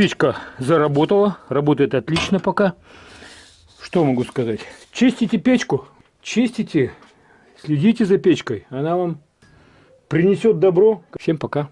Печка заработала, работает отлично пока. Что могу сказать? Чистите печку, чистите, следите за печкой. Она вам принесет добро. Всем пока.